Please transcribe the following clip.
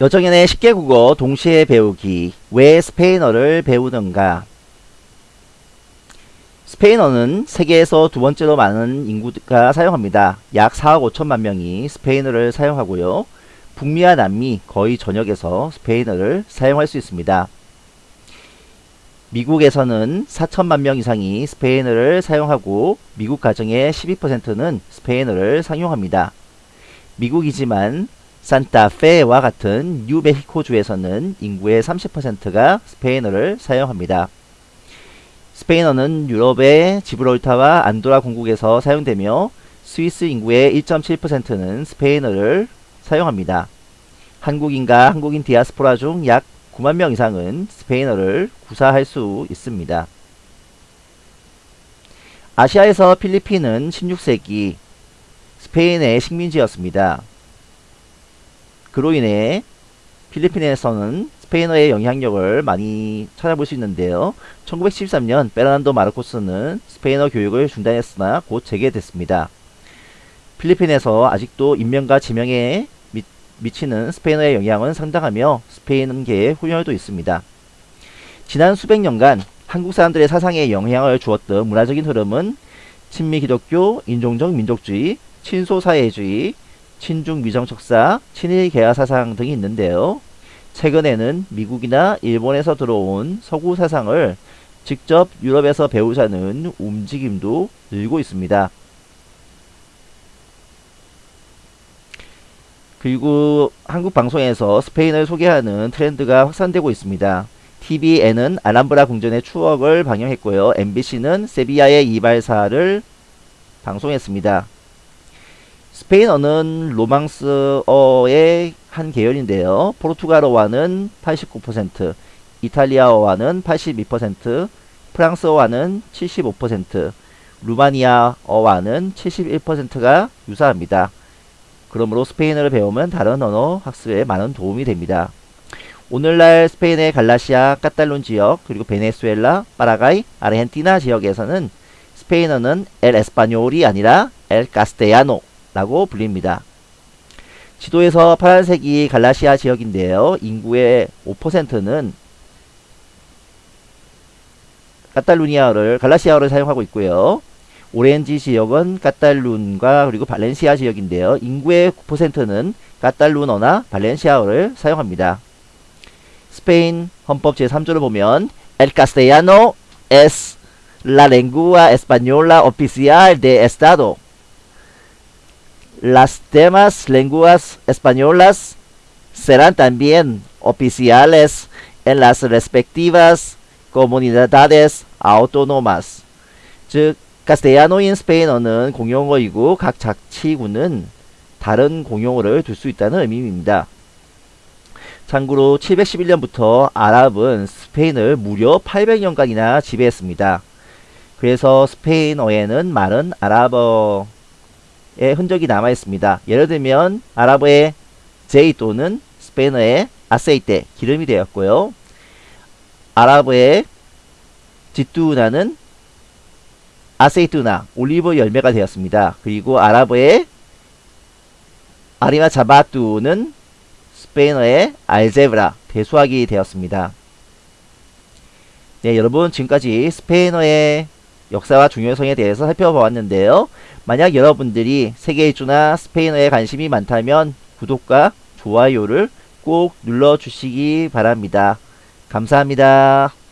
여정연의 10개 국어 동시에 배우기 왜 스페인어를 배우는가 스페인어는 세계에서 두 번째로 많은 인구가 사용합니다. 약 4억 5천만 명이 스페인어를 사용하고요. 북미와 남미 거의 전역에서 스페인어를 사용할 수 있습니다. 미국에서는 4천만 명 이상이 스페인어를 사용하고 미국 가정의 12%는 스페인어를 상용합니다. 미국이지만 산타페와 같은 뉴멕시코주에서는 인구의 30%가 스페인어를 사용합니다. 스페인어는 유럽의 지브롤타와 안도라 공국에서 사용되며 스위스 인구의 1.7%는 스페인어를 사용합니다. 한국인과 한국인 디아스포라 중 약 9만 명 이상은 스페인어를 구사할 수 있습니다. 아시아에서 필리핀은 16세기 스페인의 식민지였습니다. 그로 인해 필리핀에서는 스페인어의 영향력을 많이 찾아볼 수 있는데요. 1913년 페르난도 마르코스는 스페인어 교육을 중단했으나 곧 재개됐습니다. 필리핀에서 아직도 인명과 지명에 미, 미치는 스페인어의 영향은 상당하며 스페인계의 훈혈도 있습니다. 지난 수백 년간 한국 사람들의 사상에 영향을 주었던 문화적인 흐름은 친미 기독교, 인종적 민족주의, 친소사회주의, 친중 미정척사, 친일 개화 사상 등이 있는데요. 최근에는 미국이나 일본에서 들어온 서구 사상을 직접 유럽에서 배우자는 움직임도 늘고 있습니다. 그리고 한국 방송에서 스페인을 소개하는 트렌드가 확산되고 있습니다. TVN은 아람브라 궁전의 추억을 방영했고요. MBC는 세비야의 이발사를 방송했습니다. 스페인어는 로망스어의 한 계열인데요. 포르투갈어와는 89%, 이탈리아어와는 82%, 프랑스어와는 75%, 루마니아어와는 71%가 유사합니다. 그러므로 스페인어를 배우면 다른 언어 학습에 많은 도움이 됩니다. 오늘날 스페인의 갈라시아, 까탈룬 지역, 그리고 베네수엘라, 파라가이, 아르헨티나 지역에서는 스페인어는 el español이 아니라 el castellano 라고 불립니다. 지도에서 파란색이 갈라시아 지역인데요. 인구의 5%는 카탈루니아를 갈라시아어를 사용하고 있고요. 오렌지 지역은 카탈룬과 그리고 발렌시아 지역인데요. 인구의 9%는 카탈룬어나 발렌시아어를 사용합니다. 스페인 헌법 제3조를 보면 El castellano es la lengua española oficial de estado. Las demás lenguas españolas serán también oficiales en las respectivas comunidades autónomas. 즉 카스테야노인 스페인어는 공용어이고 각 자치구는 다른 공용어를 둘 수 있다는 의미입니다. 참고로 711년부터 아랍은 스페인을 무려 800년간이나 지배했습니다. 그래서 스페인어에는 많은 아랍어의 흔적이 남아 있습니다. 예를 들면 아랍어의 제이 또는 스페인어의 아세이테 기름이 되었고요. 아랍어의 지뚜나는 아세이투나 올리브 열매가 되었습니다. 그리고 아랍어의 아리마 자바뚜는 스페인어의 알제브라 대수학이 되었습니다. 네 여러분 지금까지 스페인어의 역사와 중요성에 대해서 살펴보았는데요. 만약 여러분들이 세계 일주나 스페인어에 관심이 많다면 구독과 좋아요를 꼭 눌러주시기 바랍니다. 감사합니다.